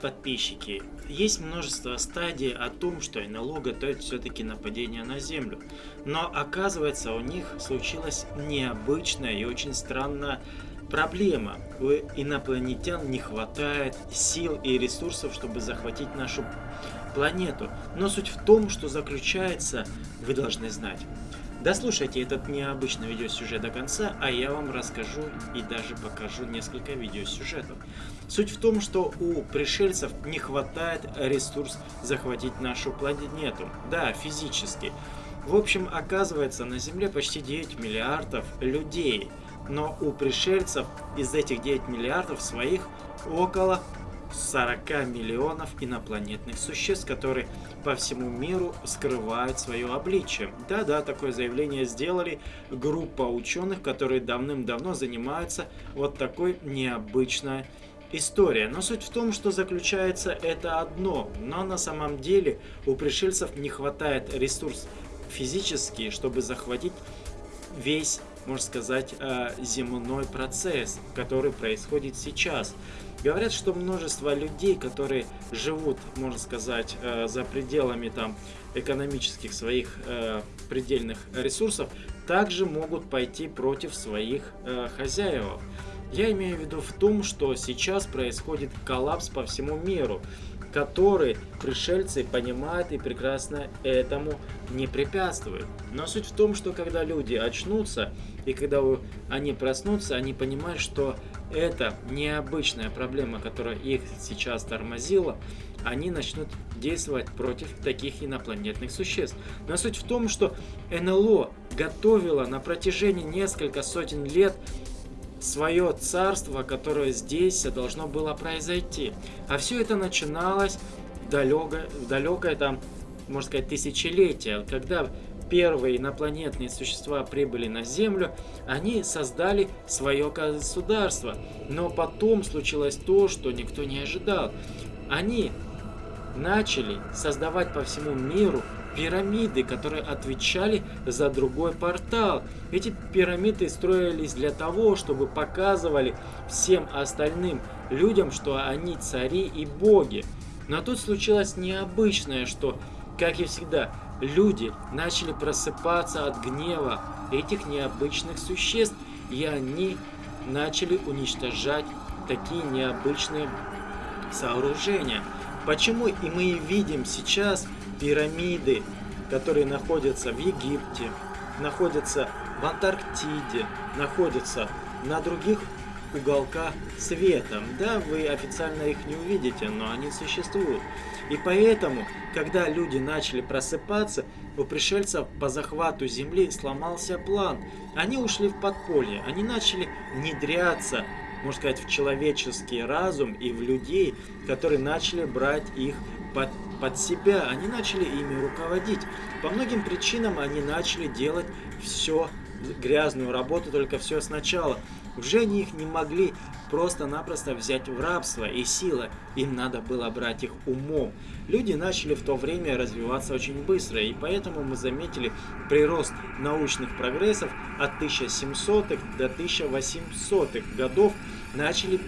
подписчики, есть множество стадий о том, что НЛО готовит все-таки нападение на Землю. Но оказывается, у них случилась необычная и очень странная проблема. У инопланетян не хватает сил и ресурсов, чтобы захватить нашу планету. Но суть в том, что заключается, вы должны знать. Дослушайте этот необычный видеосюжет до конца, а я вам расскажу и даже покажу несколько видеосюжетов. Суть в том, что у пришельцев не хватает ресурс захватить нашу планету. Да, физически. В общем, оказывается, на Земле почти 9 миллиардов людей. Но у пришельцев из этих 9 миллиардов своих около 40 миллионов инопланетных существ, которые по всему миру скрывают свое обличие. Да-да, такое заявление сделали группа ученых, которые давным-давно занимаются вот такой необычной история. Но суть в том, что заключается это одно, но на самом деле у пришельцев не хватает ресурс физический, чтобы захватить весь, можно сказать, э, земной процесс, который происходит сейчас. Говорят, что множество людей, которые живут, можно сказать, э, за пределами там экономических своих э, предельных ресурсов, также могут пойти против своих э, хозяев. Я имею в виду в том, что сейчас происходит коллапс по всему миру, который пришельцы понимают и прекрасно этому не препятствуют. Но суть в том, что когда люди очнутся и когда они проснутся, они понимают, что это необычная проблема, которая их сейчас тормозила, они начнут действовать против таких инопланетных существ. Но суть в том, что НЛО готовила на протяжении нескольких сотен лет свое царство, которое здесь должно было произойти. А все это начиналось в далекое, в далекое там, можно сказать, тысячелетие, когда первые инопланетные существа прибыли на Землю, они создали свое государство. Но потом случилось то, что никто не ожидал. Они начали создавать по всему миру пирамиды, которые отвечали за другой портал. Эти пирамиды строились для того, чтобы показывали всем остальным людям, что они цари и боги. Но тут случилось необычное, что, как и всегда, люди начали просыпаться от гнева этих необычных существ, и они начали уничтожать такие необычные сооружения. Почему и мы видим сейчас пирамиды, которые находятся в Египте, находятся в Антарктиде, находятся на других уголка света. Да, вы официально их не увидите, но они существуют. И поэтому, когда люди начали просыпаться, у пришельцев по захвату Земли сломался план. Они ушли в подполье, они начали внедряться, можно сказать, в человеческий разум и в людей, которые начали брать их под, под себя, они начали ими руководить. По многим причинам они начали делать все грязную работу, только все сначала. Уже они их не могли просто-напросто взять в рабство и сила. Им надо было брать их умом. Люди начали в то время развиваться очень быстро, и поэтому мы заметили прирост научных прогрессов от 1700-х до 1800-х годов начали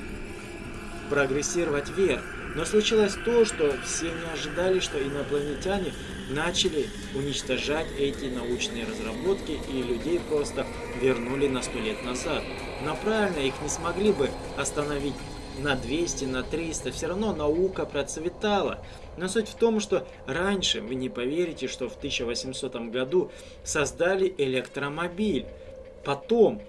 прогрессировать вверх. Но случилось то, что все не ожидали, что инопланетяне начали уничтожать эти научные разработки и людей просто вернули на сто лет назад. Но правильно их не смогли бы остановить на 200, на 300, все равно наука процветала. Но суть в том, что раньше, вы не поверите, что в 1800 году создали электромобиль. Потом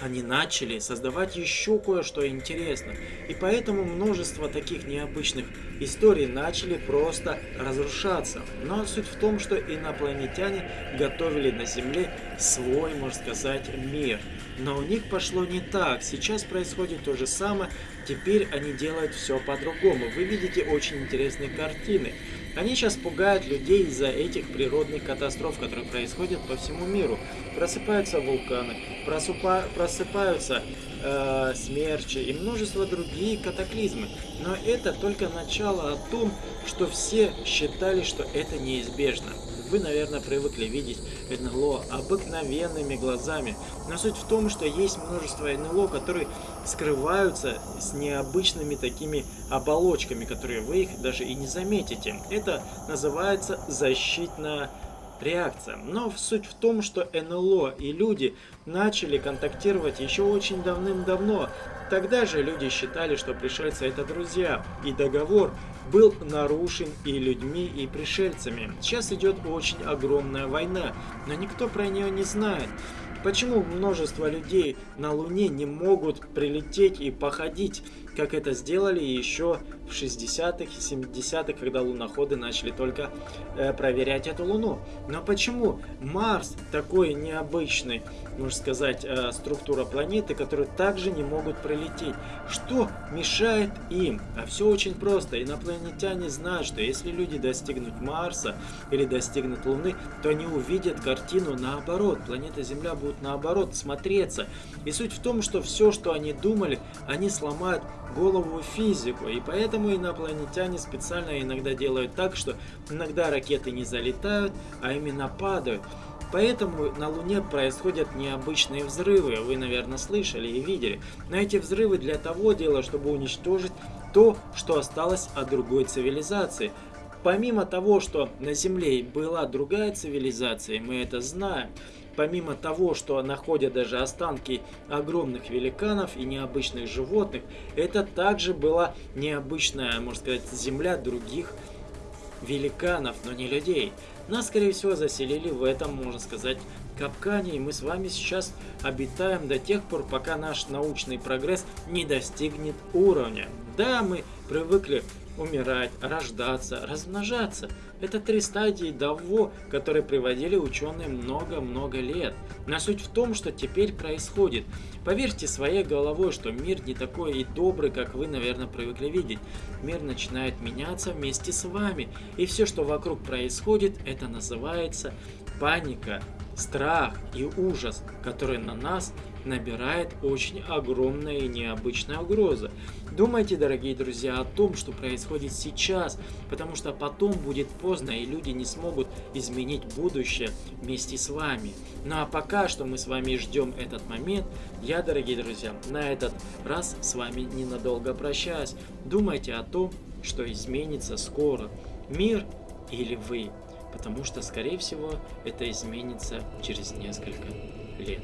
они начали создавать еще кое-что интересное. И поэтому множество таких необычных историй начали просто разрушаться. Но суть в том, что инопланетяне готовили на Земле свой, можно сказать, мир. Но у них пошло не так. Сейчас происходит то же самое. Теперь они делают все по-другому. Вы видите очень интересные картины. Они сейчас пугают людей из-за этих природных катастроф, которые происходят по всему миру. Просыпаются вулканы, просыпа просыпаются э, смерчи и множество другие катаклизмы. Но это только начало о том, что все считали, что это неизбежно. Вы, наверное, привыкли видеть НЛО обыкновенными глазами. Но суть в том, что есть множество НЛО, которые скрываются с необычными такими оболочками, которые вы их даже и не заметите. Это называется защитная реакция. Но суть в том, что НЛО и люди начали контактировать еще очень давным-давно. Тогда же люди считали, что пришельцы это друзья, и договор был нарушен и людьми, и пришельцами. Сейчас идет очень огромная война, но никто про нее не знает. Почему множество людей на Луне не могут прилететь и походить, как это сделали еще в 60-х и 70-х, когда луноходы начали только э, проверять эту Луну? Но почему Марс такой необычный, можно сказать, э, структура планеты, которые также не могут прилететь? Что мешает им? А все очень просто. Инопланетяне знают, что если люди достигнут Марса или достигнут Луны, то они увидят картину наоборот. Планета Земля будет будут наоборот смотреться. И суть в том, что все, что они думали, они сломают голову физику. И поэтому инопланетяне специально иногда делают так, что иногда ракеты не залетают, а именно падают. Поэтому на Луне происходят необычные взрывы, вы, наверное, слышали и видели. Но эти взрывы для того дела, чтобы уничтожить то, что осталось от другой цивилизации. Помимо того, что на Земле была другая цивилизация, мы это знаем, помимо того, что находят даже останки огромных великанов и необычных животных, это также была необычная, можно сказать, земля других великанов, но не людей. Нас, скорее всего, заселили в этом, можно сказать, капкане, и мы с вами сейчас обитаем до тех пор, пока наш научный прогресс не достигнет уровня. Да, мы привыкли умирать, рождаться, размножаться. Это три стадии того, которые приводили ученые много-много лет. Но суть в том, что теперь происходит. Поверьте своей головой, что мир не такой и добрый, как вы, наверное, привыкли видеть. Мир начинает меняться вместе с вами. И все, что вокруг происходит, это называется паника, страх и ужас, который на нас набирает очень огромная и необычная угроза. Думайте, дорогие друзья, о том, что происходит сейчас, потому что потом будет поздно, и люди не смогут изменить будущее вместе с вами. Ну а пока что мы с вами ждем этот момент, я, дорогие друзья, на этот раз с вами ненадолго прощаюсь. Думайте о том, что изменится скоро. Мир или вы? Потому что, скорее всего, это изменится через несколько лет.